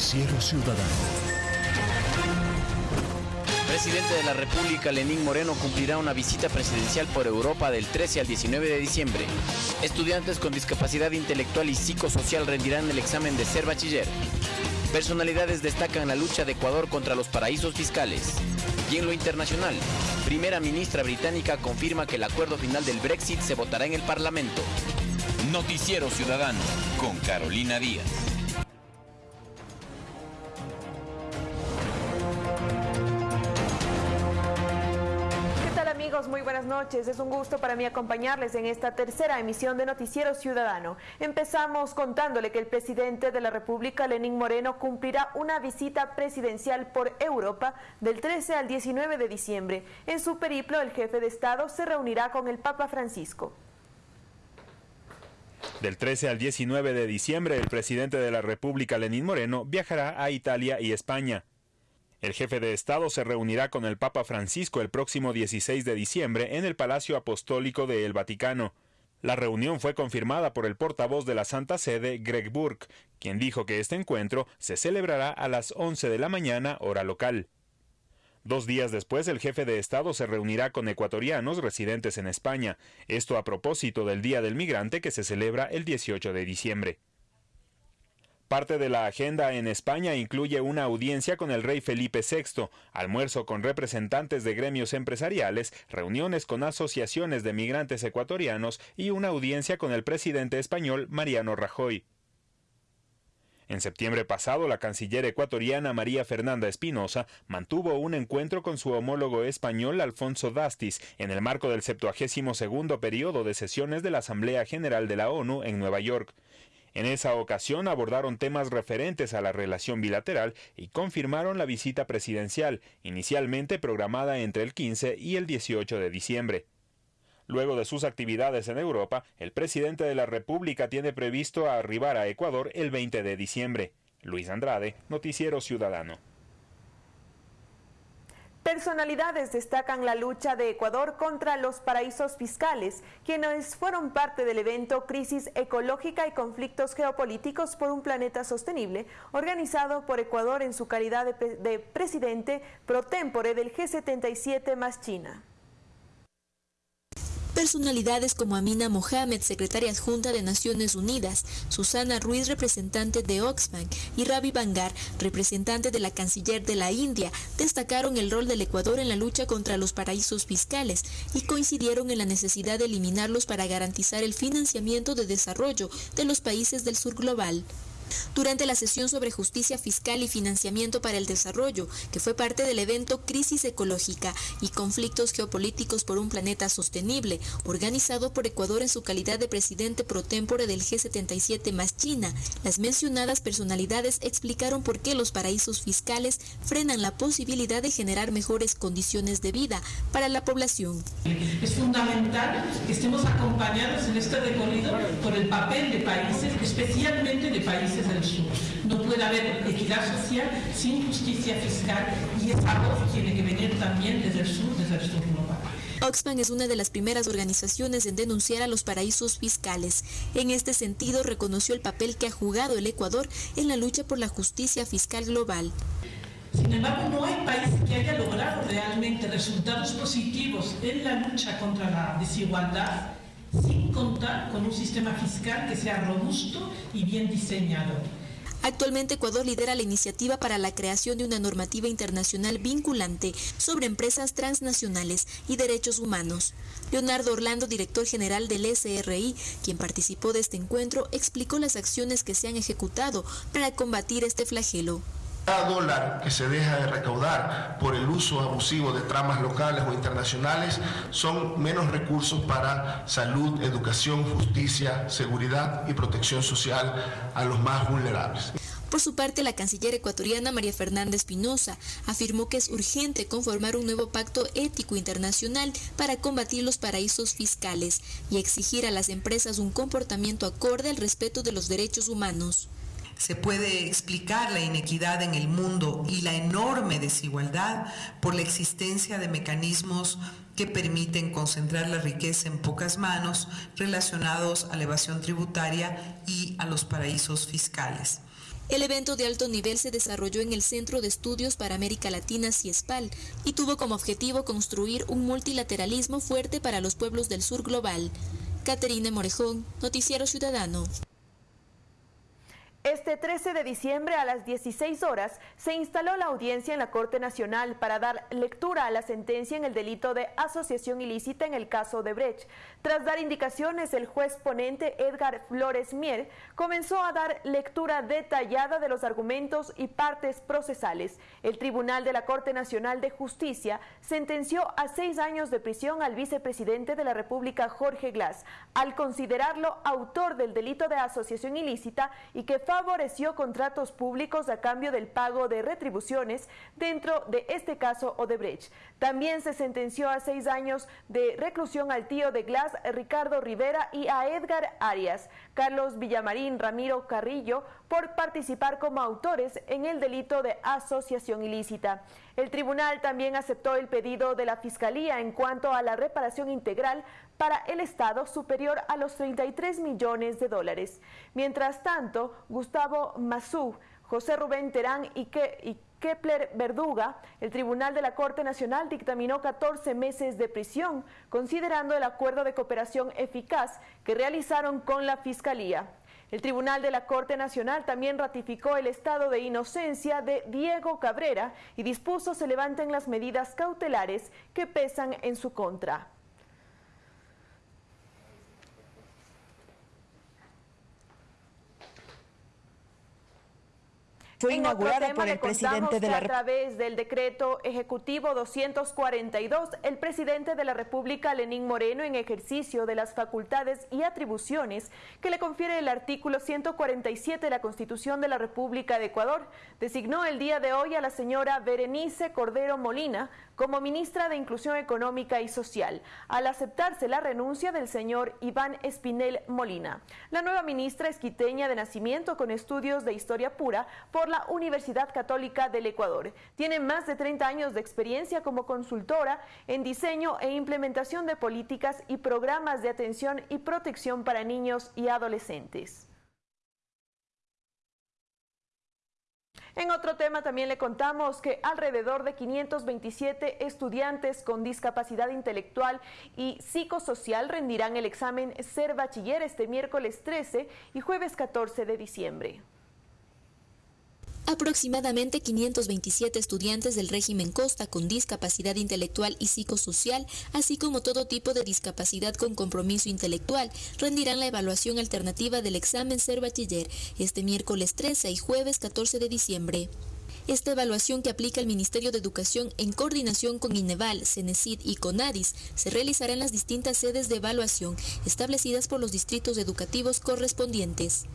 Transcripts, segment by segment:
Noticiero Ciudadano. Presidente de la República, Lenín Moreno, cumplirá una visita presidencial por Europa del 13 al 19 de diciembre. Estudiantes con discapacidad intelectual y psicosocial rendirán el examen de ser bachiller. Personalidades destacan la lucha de Ecuador contra los paraísos fiscales. Y en lo internacional, primera ministra británica confirma que el acuerdo final del Brexit se votará en el Parlamento. Noticiero Ciudadano con Carolina Díaz. Buenas noches. Es un gusto para mí acompañarles en esta tercera emisión de Noticiero Ciudadano. Empezamos contándole que el presidente de la República, Lenín Moreno, cumplirá una visita presidencial por Europa del 13 al 19 de diciembre. En su periplo, el jefe de Estado se reunirá con el Papa Francisco. Del 13 al 19 de diciembre, el presidente de la República, Lenín Moreno, viajará a Italia y España. El jefe de Estado se reunirá con el Papa Francisco el próximo 16 de diciembre en el Palacio Apostólico de El Vaticano. La reunión fue confirmada por el portavoz de la Santa Sede, Greg Burke, quien dijo que este encuentro se celebrará a las 11 de la mañana hora local. Dos días después, el jefe de Estado se reunirá con ecuatorianos residentes en España, esto a propósito del Día del Migrante que se celebra el 18 de diciembre. Parte de la agenda en España incluye una audiencia con el rey Felipe VI, almuerzo con representantes de gremios empresariales, reuniones con asociaciones de migrantes ecuatorianos y una audiencia con el presidente español Mariano Rajoy. En septiembre pasado, la canciller ecuatoriana María Fernanda Espinosa mantuvo un encuentro con su homólogo español Alfonso Dastis en el marco del 72 periodo de sesiones de la Asamblea General de la ONU en Nueva York. En esa ocasión abordaron temas referentes a la relación bilateral y confirmaron la visita presidencial, inicialmente programada entre el 15 y el 18 de diciembre. Luego de sus actividades en Europa, el presidente de la República tiene previsto arribar a Ecuador el 20 de diciembre. Luis Andrade, Noticiero Ciudadano. Personalidades destacan la lucha de Ecuador contra los paraísos fiscales, quienes fueron parte del evento Crisis Ecológica y Conflictos Geopolíticos por un Planeta Sostenible, organizado por Ecuador en su calidad de, de presidente pro tempore del G77 más China. Personalidades como Amina Mohamed, secretaria adjunta de Naciones Unidas, Susana Ruiz, representante de Oxfam, y Ravi Bangar, representante de la canciller de la India, destacaron el rol del Ecuador en la lucha contra los paraísos fiscales y coincidieron en la necesidad de eliminarlos para garantizar el financiamiento de desarrollo de los países del sur global durante la sesión sobre justicia fiscal y financiamiento para el desarrollo, que fue parte del evento Crisis Ecológica y Conflictos Geopolíticos por un Planeta Sostenible, organizado por Ecuador en su calidad de presidente pro tempore del G77 más China. Las mencionadas personalidades explicaron por qué los paraísos fiscales frenan la posibilidad de generar mejores condiciones de vida para la población. Es fundamental que estemos acompañados en este recorrido por el papel de países, especialmente de países del sur. No puede haber equidad social sin justicia fiscal y esa voz tiene que venir también desde el sur, desde el sur global. Oxfam es una de las primeras organizaciones en denunciar a los paraísos fiscales. En este sentido, reconoció el papel que ha jugado el Ecuador en la lucha por la justicia fiscal global. Sin embargo, no hay país que haya logrado realmente resultados positivos en la lucha contra la desigualdad sin contar con un sistema fiscal que sea robusto y bien diseñado. Actualmente Ecuador lidera la iniciativa para la creación de una normativa internacional vinculante sobre empresas transnacionales y derechos humanos. Leonardo Orlando, director general del SRI, quien participó de este encuentro, explicó las acciones que se han ejecutado para combatir este flagelo. Cada dólar que se deja de recaudar por el uso abusivo de tramas locales o internacionales son menos recursos para salud, educación, justicia, seguridad y protección social a los más vulnerables. Por su parte, la canciller ecuatoriana María Fernanda Espinosa afirmó que es urgente conformar un nuevo pacto ético internacional para combatir los paraísos fiscales y exigir a las empresas un comportamiento acorde al respeto de los derechos humanos se puede explicar la inequidad en el mundo y la enorme desigualdad por la existencia de mecanismos que permiten concentrar la riqueza en pocas manos relacionados a la evasión tributaria y a los paraísos fiscales. El evento de alto nivel se desarrolló en el Centro de Estudios para América Latina CIESPAL y tuvo como objetivo construir un multilateralismo fuerte para los pueblos del sur global. Caterina Morejón, Noticiero Ciudadano. Este 13 de diciembre a las 16 horas se instaló la audiencia en la Corte Nacional para dar lectura a la sentencia en el delito de asociación ilícita en el caso de Brecht. Tras dar indicaciones, el juez ponente Edgar Flores Mier comenzó a dar lectura detallada de los argumentos y partes procesales. El Tribunal de la Corte Nacional de Justicia sentenció a seis años de prisión al vicepresidente de la República, Jorge Glass, al considerarlo autor del delito de asociación ilícita y que favoreció contratos públicos a cambio del pago de retribuciones dentro de este caso Odebrecht. También se sentenció a seis años de reclusión al tío de Glass, Ricardo Rivera, y a Edgar Arias, Carlos Villamarín, Ramiro Carrillo, por participar como autores en el delito de asociación ilícita. El tribunal también aceptó el pedido de la Fiscalía en cuanto a la reparación integral para el Estado superior a los 33 millones de dólares. Mientras tanto, Gustavo Mazú, José Rubén Terán y, Kepler Verduga, el Tribunal de la Corte Nacional dictaminó 14 meses de prisión, considerando el acuerdo de cooperación eficaz que realizaron con la Fiscalía. El Tribunal de la Corte Nacional también ratificó el estado de inocencia de Diego Cabrera y dispuso se levanten las medidas cautelares que pesan en su contra. Fue inaugurada por el presidente de la República. A través del decreto ejecutivo 242, el presidente de la República, Lenín Moreno, en ejercicio de las facultades y atribuciones que le confiere el artículo 147 de la Constitución de la República de Ecuador, designó el día de hoy a la señora Berenice Cordero Molina como ministra de Inclusión Económica y Social, al aceptarse la renuncia del señor Iván Espinel Molina. La nueva ministra es quiteña de nacimiento con estudios de historia pura por la Universidad Católica del Ecuador. Tiene más de 30 años de experiencia como consultora en diseño e implementación de políticas y programas de atención y protección para niños y adolescentes. En otro tema también le contamos que alrededor de 527 estudiantes con discapacidad intelectual y psicosocial rendirán el examen Ser Bachiller este miércoles 13 y jueves 14 de diciembre. Aproximadamente 527 estudiantes del régimen Costa con discapacidad intelectual y psicosocial, así como todo tipo de discapacidad con compromiso intelectual, rendirán la evaluación alternativa del examen Ser Bachiller este miércoles 13 y jueves 14 de diciembre. Esta evaluación que aplica el Ministerio de Educación en coordinación con INEVAL, CENESID y CONADIS se realizará en las distintas sedes de evaluación establecidas por los distritos educativos correspondientes.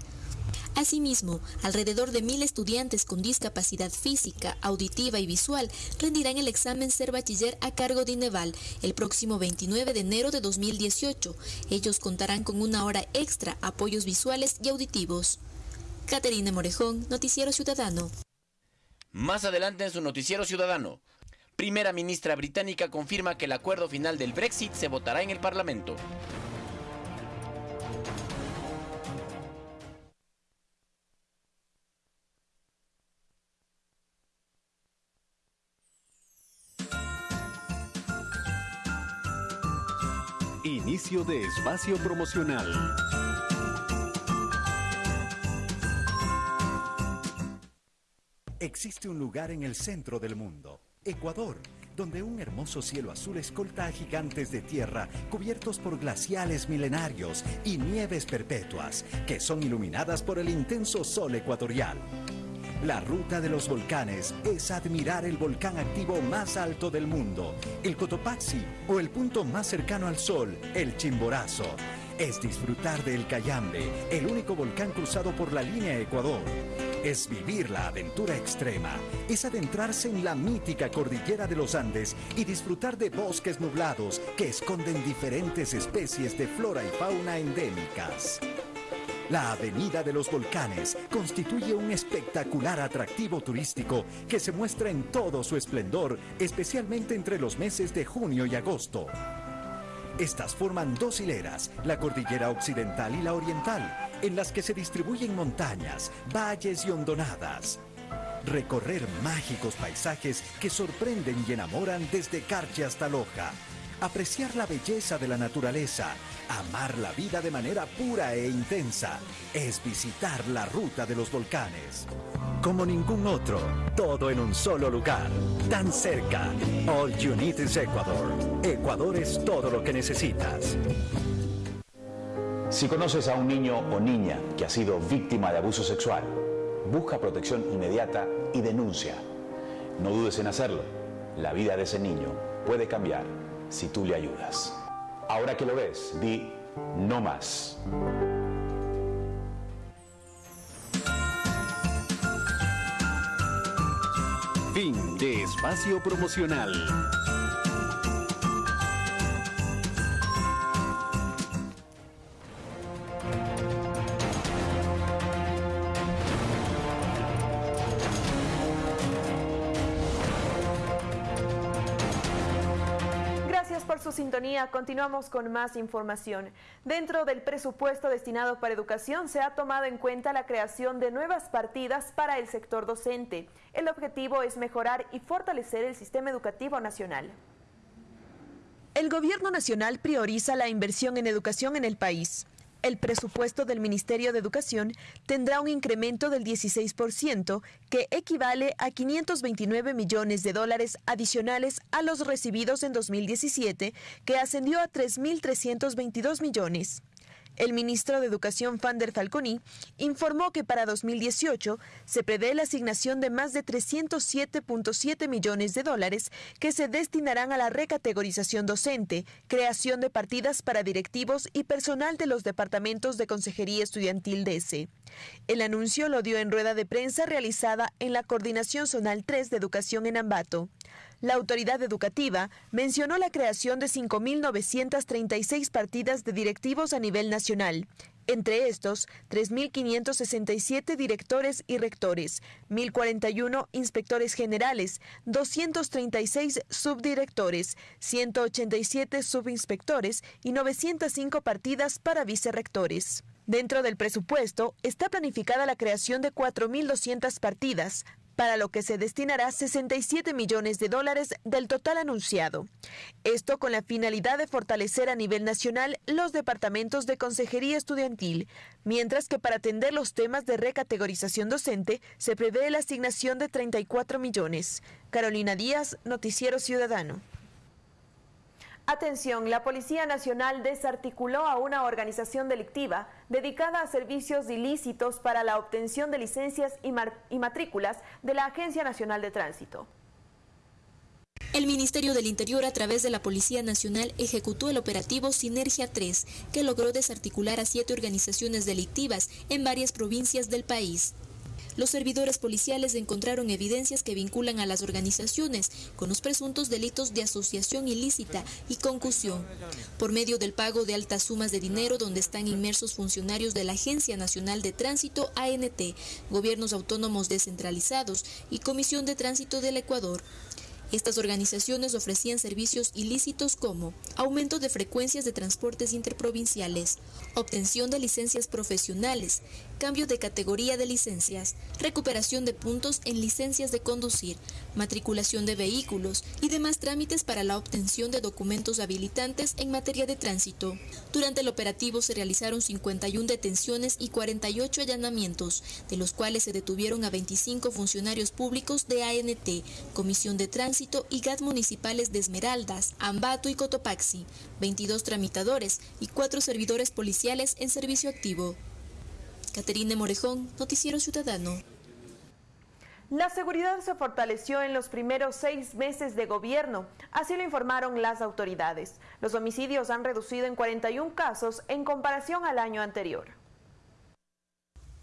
Asimismo, alrededor de mil estudiantes con discapacidad física, auditiva y visual rendirán el examen Ser Bachiller a cargo de INEVAL el próximo 29 de enero de 2018. Ellos contarán con una hora extra, apoyos visuales y auditivos. Caterina Morejón, Noticiero Ciudadano. Más adelante en su Noticiero Ciudadano, primera ministra británica confirma que el acuerdo final del Brexit se votará en el Parlamento. Inicio de espacio promocional. Existe un lugar en el centro del mundo, Ecuador, donde un hermoso cielo azul escolta a gigantes de tierra cubiertos por glaciales milenarios y nieves perpetuas que son iluminadas por el intenso sol ecuatorial. La ruta de los volcanes es admirar el volcán activo más alto del mundo, el Cotopaxi, o el punto más cercano al Sol, el Chimborazo. Es disfrutar del Cayambe, el único volcán cruzado por la línea Ecuador. Es vivir la aventura extrema, es adentrarse en la mítica cordillera de los Andes y disfrutar de bosques nublados que esconden diferentes especies de flora y fauna endémicas. La Avenida de los Volcanes constituye un espectacular atractivo turístico que se muestra en todo su esplendor, especialmente entre los meses de junio y agosto. Estas forman dos hileras, la cordillera occidental y la oriental, en las que se distribuyen montañas, valles y hondonadas. Recorrer mágicos paisajes que sorprenden y enamoran desde Carche hasta Loja. Apreciar la belleza de la naturaleza. Amar la vida de manera pura e intensa. Es visitar la ruta de los volcanes. Como ningún otro, todo en un solo lugar. Tan cerca. All you need is Ecuador. Ecuador es todo lo que necesitas. Si conoces a un niño o niña que ha sido víctima de abuso sexual, busca protección inmediata y denuncia. No dudes en hacerlo. La vida de ese niño puede cambiar si tú le ayudas. Ahora que lo ves, di no más. Fin de espacio promocional. Continuamos con más información. Dentro del presupuesto destinado para educación se ha tomado en cuenta la creación de nuevas partidas para el sector docente. El objetivo es mejorar y fortalecer el sistema educativo nacional. El gobierno nacional prioriza la inversión en educación en el país el presupuesto del Ministerio de Educación tendrá un incremento del 16%, que equivale a 529 millones de dólares adicionales a los recibidos en 2017, que ascendió a 3.322 millones. El ministro de Educación, Fander Falconi, informó que para 2018 se prevé la asignación de más de 307.7 millones de dólares que se destinarán a la recategorización docente, creación de partidas para directivos y personal de los departamentos de Consejería Estudiantil de ese. El anuncio lo dio en rueda de prensa realizada en la Coordinación Zonal 3 de Educación en Ambato. La autoridad educativa mencionó la creación de 5.936 partidas de directivos a nivel nacional. Entre estos, 3.567 directores y rectores, 1.041 inspectores generales, 236 subdirectores, 187 subinspectores y 905 partidas para vicerrectores. Dentro del presupuesto está planificada la creación de 4.200 partidas, para lo que se destinará 67 millones de dólares del total anunciado. Esto con la finalidad de fortalecer a nivel nacional los departamentos de consejería estudiantil, mientras que para atender los temas de recategorización docente se prevé la asignación de 34 millones. Carolina Díaz, Noticiero Ciudadano. Atención, la Policía Nacional desarticuló a una organización delictiva dedicada a servicios ilícitos para la obtención de licencias y, matrículas de la Agencia Nacional de Tránsito. El Ministerio del Interior a través de la Policía Nacional ejecutó el operativo Sinergia 3, que logró desarticular a siete organizaciones delictivas en varias provincias del país los servidores policiales encontraron evidencias que vinculan a las organizaciones con los presuntos delitos de asociación ilícita y concusión, por medio del pago de altas sumas de dinero donde están inmersos funcionarios de la Agencia Nacional de Tránsito ANT, gobiernos autónomos descentralizados y Comisión de Tránsito del Ecuador. Estas organizaciones ofrecían servicios ilícitos como aumento de frecuencias de transportes interprovinciales, obtención de licencias profesionales, cambio de categoría de licencias, recuperación de puntos en licencias de conducir, matriculación de vehículos y demás trámites para la obtención de documentos habilitantes en materia de tránsito. Durante el operativo se realizaron 51 detenciones y 48 allanamientos, de los cuales se detuvieron a 25 funcionarios públicos de ANT, Comisión de Tránsito y GAT municipales de Esmeraldas, Ambato y Cotopaxi, 22 tramitadores y 4 servidores policiales en servicio activo. Caterine Morejón, Noticiero Ciudadano. La seguridad se fortaleció en los primeros seis meses de gobierno, así lo informaron las autoridades. Los homicidios han reducido en 41 casos en comparación al año anterior.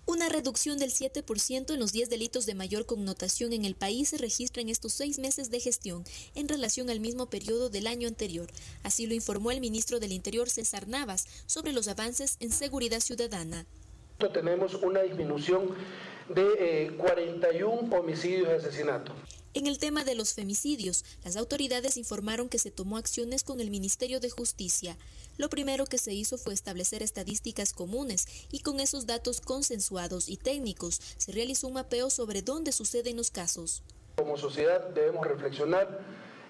Una reducción del 7% en los 10 delitos de mayor connotación en el país se registra en estos seis meses de gestión en relación al mismo periodo del año anterior. Así lo informó el ministro del Interior César Navas sobre los avances en seguridad ciudadana tenemos una disminución de 41 eh, homicidios y asesinatos. En el tema de los femicidios, las autoridades informaron que se tomó acciones con el Ministerio de Justicia. Lo primero que se hizo fue establecer estadísticas comunes y con esos datos consensuados y técnicos se realizó un mapeo sobre dónde suceden los casos. Como sociedad debemos reflexionar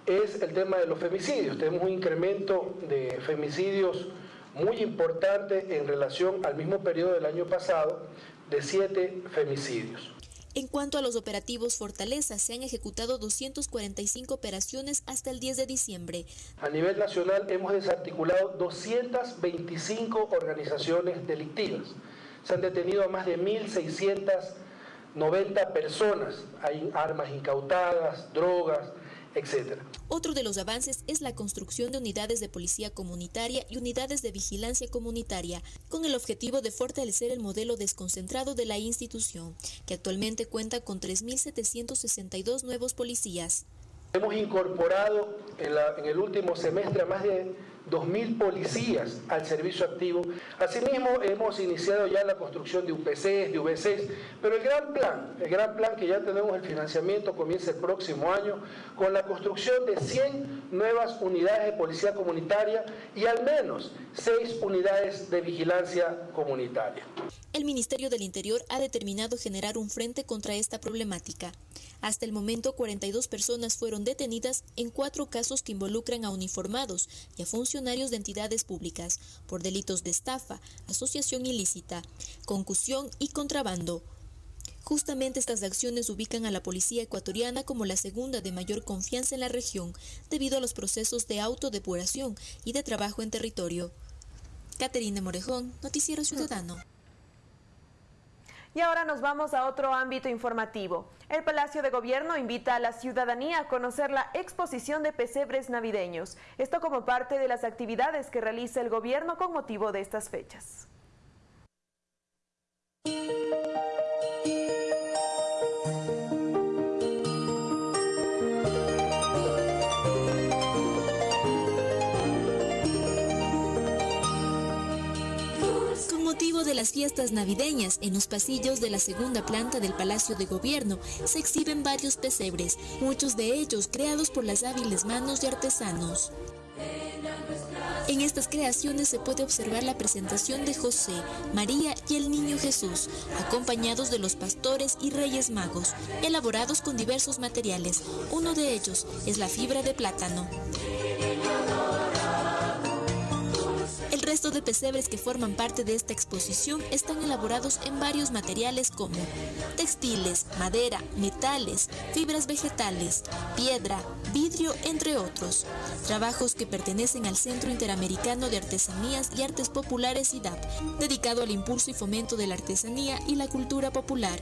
es el tema de los femicidios. Tenemos un incremento de femicidios muy importante en relación al mismo periodo del año pasado de siete femicidios. En cuanto a los operativos Fortaleza, se han ejecutado 245 operaciones hasta el 10 de diciembre. A nivel nacional hemos desarticulado 225 organizaciones delictivas. Se han detenido a más de 1.690 personas. Hay armas incautadas, drogas, otro de los avances es la construcción de unidades de policía comunitaria y unidades de vigilancia comunitaria, con el objetivo de fortalecer el modelo desconcentrado de la institución, que actualmente cuenta con 3.762 nuevos policías. Hemos incorporado en, el último semestre a más de 2.000 policías al servicio activo. Asimismo, hemos iniciado ya la construcción de UPCs, de VCs, pero el gran plan, el gran plan que ya tenemos el financiamiento comienza el próximo año con la construcción de 100 nuevas unidades de policía comunitaria y al menos 6 unidades de vigilancia comunitaria. El Ministerio del Interior ha determinado generar un frente contra esta problemática. Hasta el momento, 42 personas fueron detenidas en cuatro casos que involucran a uniformados y a funcionarios de entidades públicas por delitos de estafa, asociación ilícita, concusión y contrabando. Justamente estas acciones ubican a la policía ecuatoriana como la segunda de mayor confianza en la región debido a los procesos de autodepuración y de trabajo en territorio. Caterina Morejón, Noticiero Ciudadano. Y ahora nos vamos a otro ámbito informativo. El Palacio de Gobierno invita a la ciudadanía a conocer la exposición de pesebres navideños. Esto como parte de las actividades que realiza el gobierno con motivo de estas fechas. Las fiestas navideñas, en los pasillos de la segunda planta del Palacio de Gobierno se exhiben varios pesebres, muchos de ellos creados por las hábiles manos de artesanos. En estas creaciones se puede observar la presentación de José, María y el Niño Jesús, acompañados de los pastores y reyes magos, elaborados con diversos materiales. Uno de ellos es la fibra de plátano. Resto de pesebres que forman parte de esta exposición están elaborados en varios materiales como textiles, madera, metales, fibras vegetales, piedra, vidrio, entre otros. Trabajos que pertenecen al Centro Interamericano de Artesanías y Artes Populares IDAP, dedicado al impulso y fomento de la artesanía y la cultura popular.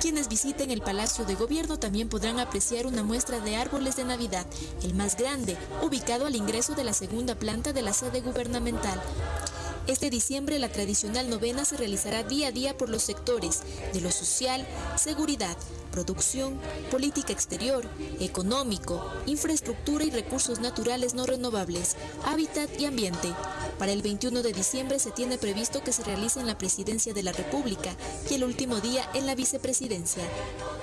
Quienes visiten el Palacio de Gobierno también podrán apreciar una muestra de árboles de Navidad, el más grande, ubicado al ingreso de la segunda planta de la sede gubernamental. Este diciembre la tradicional novena se realizará día a día por los sectores de lo social, seguridad, producción, política exterior, económico, infraestructura y recursos naturales no renovables, hábitat y ambiente. Para el 21 de diciembre se tiene previsto que se realice en la Presidencia de la República y el último día en la Vicepresidencia.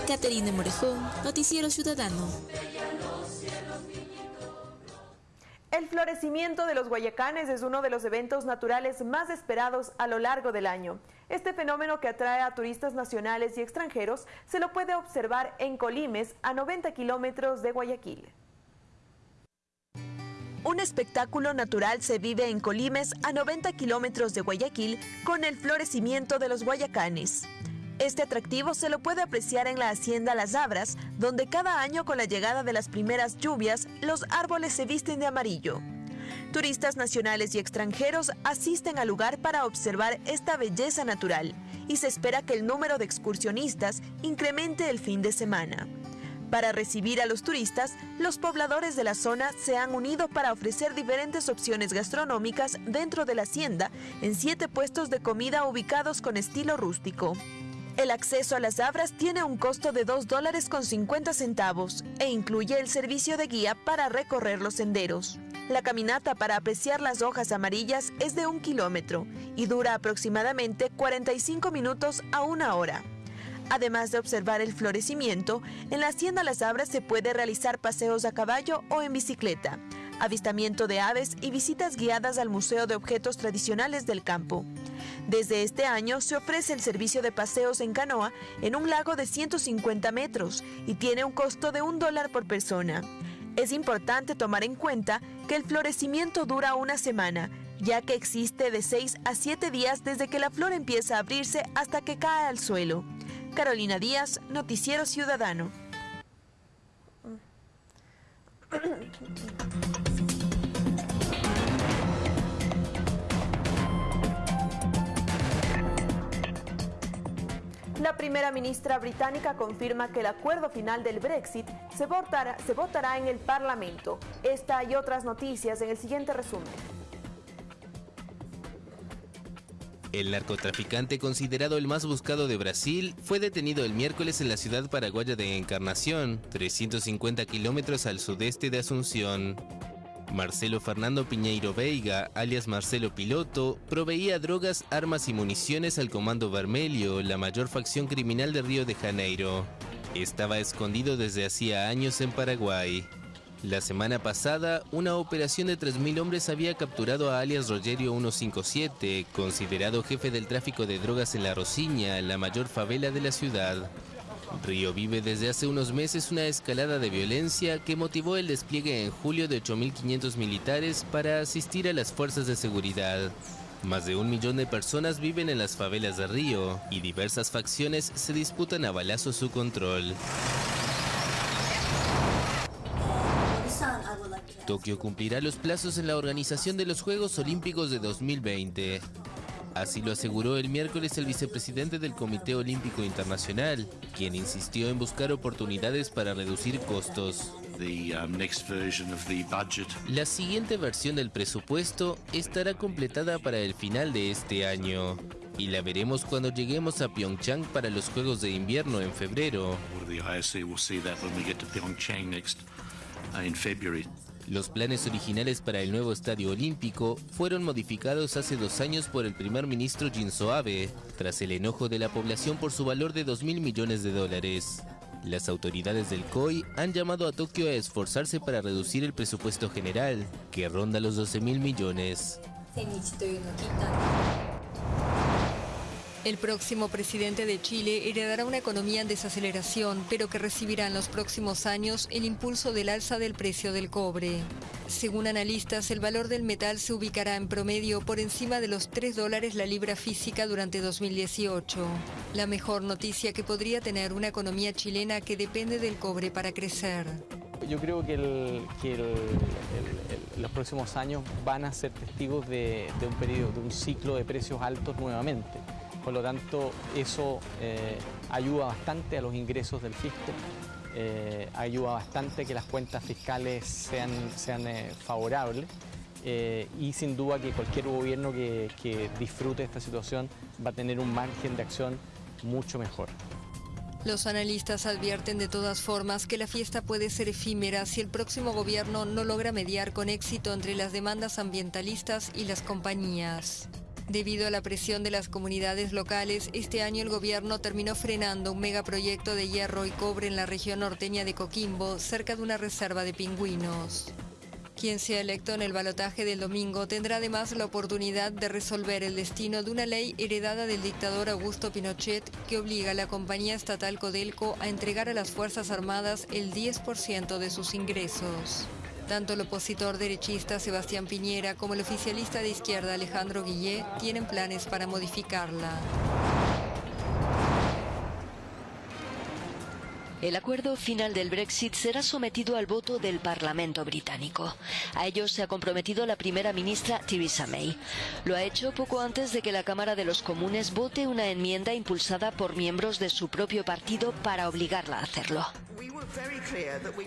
Caterina Morejón, Noticiero Ciudadano. El florecimiento de los guayacanes es uno de los eventos naturales más esperados a lo largo del año. Este fenómeno que atrae a turistas nacionales y extranjeros se lo puede observar en Colimes, a 90 kilómetros de Guayaquil. Un espectáculo natural se vive en Colimes, a 90 kilómetros de Guayaquil, con el florecimiento de los guayacanes. Este atractivo se lo puede apreciar en la hacienda Las Abras, donde cada año con la llegada de las primeras lluvias, los árboles se visten de amarillo. Turistas nacionales y extranjeros asisten al lugar para observar esta belleza natural y se espera que el número de excursionistas incremente el fin de semana. Para recibir a los turistas, los pobladores de la zona se han unido para ofrecer diferentes opciones gastronómicas dentro de la hacienda en siete puestos de comida ubicados con estilo rústico. El acceso a las abras tiene un costo de 2 dólares con 50 centavos e incluye el servicio de guía para recorrer los senderos. La caminata para apreciar las hojas amarillas es de un kilómetro y dura aproximadamente 45 minutos a una hora. Además de observar el florecimiento, en la Hacienda Las Abras se puede realizar paseos a caballo o en bicicleta, avistamiento de aves y visitas guiadas al Museo de Objetos Tradicionales del Campo. Desde este año se ofrece el servicio de paseos en canoa en un lago de 150 metros y tiene un costo de un dólar por persona. Es importante tomar en cuenta que el florecimiento dura una semana, ya que existe de 6 a 7 días desde que la flor empieza a abrirse hasta que cae al suelo. Carolina Díaz, Noticiero Ciudadano. La primera ministra británica confirma que el acuerdo final del Brexit se votará, en el Parlamento. Esta y otras noticias en el siguiente resumen. El narcotraficante considerado el más buscado de Brasil fue detenido el miércoles en la ciudad paraguaya de Encarnación, 350 kilómetros al sudeste de Asunción. Marcelo Fernando Piñeiro Veiga, alias Marcelo Piloto, proveía drogas, armas y municiones al Comando Vermelho, la mayor facción criminal de Río de Janeiro. Estaba escondido desde hacía años en Paraguay. La semana pasada, una operación de 3.000 hombres había capturado a alias Rogerio 157, considerado jefe del tráfico de drogas en La Rosiña, la mayor favela de la ciudad. Río vive desde hace unos meses una escalada de violencia que motivó el despliegue en julio de 8.500 militares para asistir a las fuerzas de seguridad. Más de un millón de personas viven en las favelas de Río y diversas facciones se disputan a balazos su control. Tokio cumplirá los plazos en la organización de los Juegos Olímpicos de 2020. Así lo aseguró el miércoles el vicepresidente del Comité Olímpico Internacional, quien insistió en buscar oportunidades para reducir costos. Um, la siguiente versión del presupuesto estará completada para el final de este año y la veremos cuando lleguemos a Pyeongchang para los Juegos de Invierno en febrero. Los planes originales para el nuevo estadio olímpico fueron modificados hace dos años por el primer ministro Shinzo Abe, tras el enojo de la población por su valor de 2 mil millones de dólares. Las autoridades del COI han llamado a Tokio a esforzarse para reducir el presupuesto general, que ronda los 12 mil millones. El próximo presidente de Chile heredará una economía en desaceleración, pero que recibirá en los próximos años el impulso del alza del precio del cobre. Según analistas, el valor del metal se ubicará en promedio por encima de los 3 dólares la libra física durante 2018. La mejor noticia que podría tener una economía chilena que depende del cobre para crecer. Yo creo que, los próximos años van a ser testigos de, de un periodo, de un ciclo de precios altos nuevamente. Por lo tanto, eso eh, ayuda bastante a los ingresos del fisco, eh, ayuda bastante que las cuentas fiscales sean, sean eh, favorables y sin duda que cualquier gobierno que, que disfrute esta situación va a tener un margen de acción mucho mejor. Los analistas advierten de todas formas que la fiesta puede ser efímera si el próximo gobierno no logra mediar con éxito entre las demandas ambientalistas y las compañías. Debido a la presión de las comunidades locales, este año el gobierno terminó frenando un megaproyecto de hierro y cobre en la región norteña de Coquimbo, cerca de una reserva de pingüinos. Quien sea electo en el balotaje del domingo tendrá además la oportunidad de resolver el destino de una ley heredada del dictador Augusto Pinochet que obliga a la compañía estatal Codelco a entregar a las Fuerzas Armadas el 10% de sus ingresos. Tanto el opositor derechista Sebastián Piñera como el oficialista de izquierda Alejandro Guillé tienen planes para modificarla. El acuerdo final del Brexit será sometido al voto del Parlamento británico. A ello se ha comprometido la primera ministra Theresa May. Lo ha hecho poco antes de que la Cámara de los Comunes vote una enmienda impulsada por miembros de su propio partido para obligarla a hacerlo.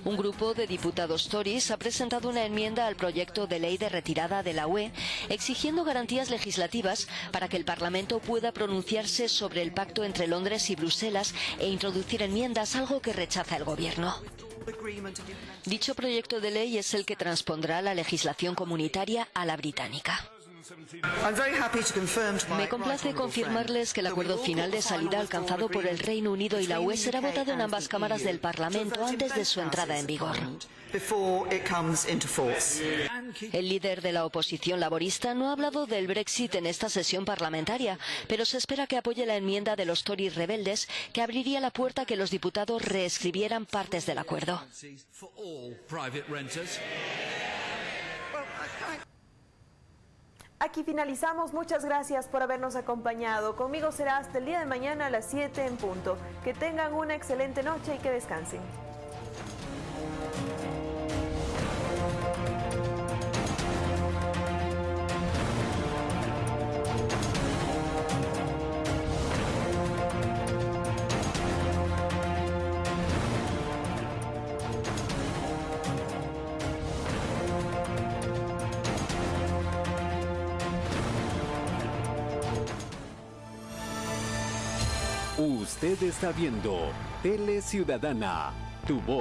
Un grupo de diputados Tories ha presentado una enmienda al proyecto de ley de retirada de la UE exigiendo garantías legislativas para que el Parlamento pueda pronunciarse sobre el pacto entre Londres y Bruselas e introducir enmiendas, algo que rechaza el Gobierno. Dicho proyecto de ley es el que transpondrá la legislación comunitaria a la británica. Me complace confirmarles que el acuerdo final de salida alcanzado por el Reino Unido y la UE será votado en ambas cámaras del Parlamento antes de su entrada en vigor. El líder de la oposición laborista no ha hablado del Brexit en esta sesión parlamentaria, pero se espera que apoye la enmienda de los Tories rebeldes que abriría la puerta a que los diputados reescribieran partes del acuerdo. Aquí finalizamos. Muchas gracias por habernos acompañado. Conmigo será hasta el día de mañana a las 7 en punto. Que tengan una excelente noche y que descansen. Está viendo Tele Ciudadana, tu voz.